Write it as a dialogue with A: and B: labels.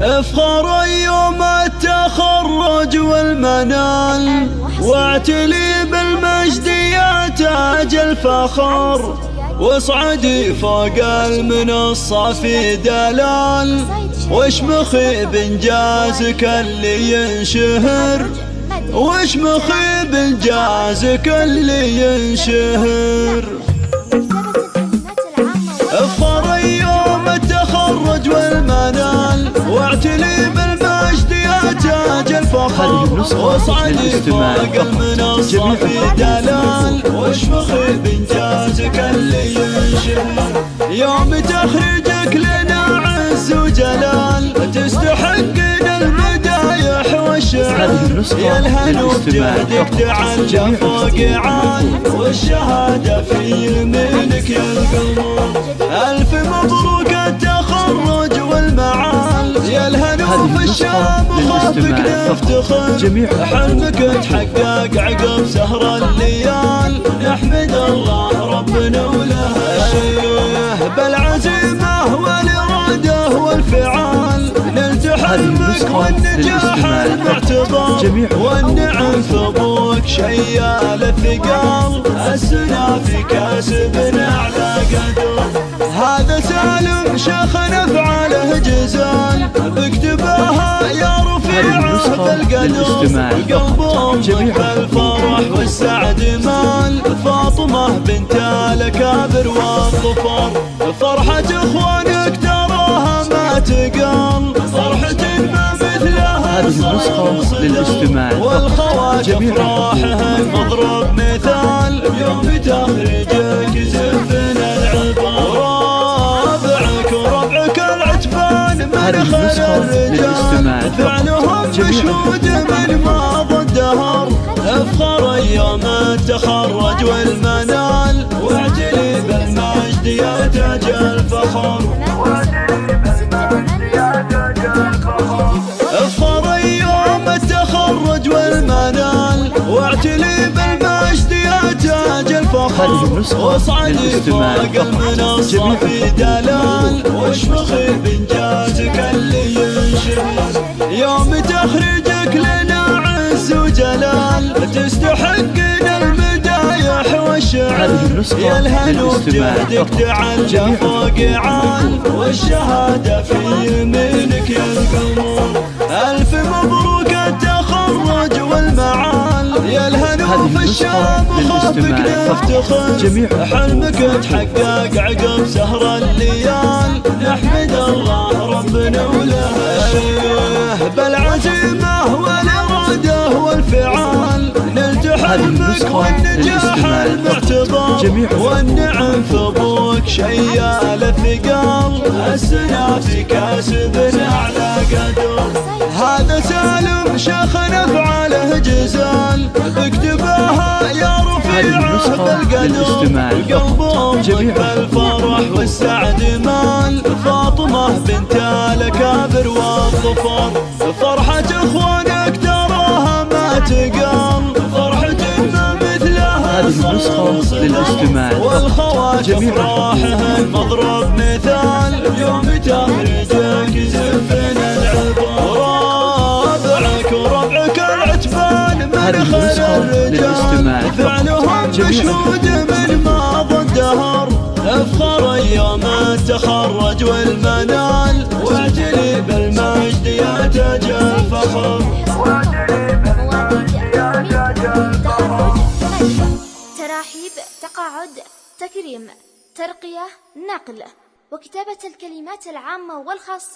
A: أفخر يوم التخرج والمنال. واعتلي بالمجد يا تاج الفخر. واصعدي فوق المنصة في دلال. واشمخي بانجازك اللي ينشهر. واشمخي بانجازك اللي ينشهر. والمنال واعتلي بالمجد يا تاج الفخر. واصعدي فوق المنصة في دلال. واشمخي بانجازك اللي ينشهر يوم تخرجك لنا عز وجلال. تستحقنا المدايح والشعر يا الهنو بجهدك تعلى فوق عال. والشهادة في يمينك يا القمر. ألف مبروك الهنو في الشام خافك نفتخر حلمك تحقق عقب سهر الليال. نحمد الله ربنا وله الشيه بالعزيمة والإرادة والفعال. نلت حلمك والنجاح المعتبر. والنعم ثبوك شيال الثقال. السنا في كاسبنا على قدر. هذا سالم شيخ نفعله جزال. يا رفيع القدر قلبهم بالفرح والسعد مال. فاطمة بنت الكابر والظفر. فرحة إخوانك تراها ما تقال فرحة ما مثلها
B: هذه النسخة للاستماع.
A: والخوات افراحهم مضرب مثال. يوم تخرجك خير الرجال فعلهم مشهود من ماضى الدهر افخر يوم التخرج والمنال واعتلي بالمجد يا تاج الفخر الفخر واصعدي فوق المنصة في دلال واشمخي بانجازك اللي ينشهر يوم تخرجك لنا عز وجلال تستحقنا المدايح والشعر. يا الهنو بجهدك تعلى فوق عال والشهادة في يمينك يا القمر. ألف مبروك التخرج والمعال. يا الهنو في الشام خافك نفتخر حلمك تحقق عقب سهر الليال. نحمد الله ربنا وله بالعزيمة والإرادة والفعال. نلت حلمك والنجاح المعتبر. والنعم ثبوك شيال الثقال. السنا في كاسبنا على قدر. هذا سالم شيخ نفعله بالقدر قلبهم بالفرح والسعد مال. فاطمة بنت الكابر والظفر فرحة إخوانك تراها ما تقام. فرحة ما مثلها
B: هذه النسخة للاستماع
A: والخوات افراحهم مضرب مثال. يوم تخرجك زفنا رابعك وربعك العتبان من خير الرجال فعلهم مشهود
C: تراحيب تقاعد تكريم ترقية نقل وكتابة الكلمات العامة والخاصة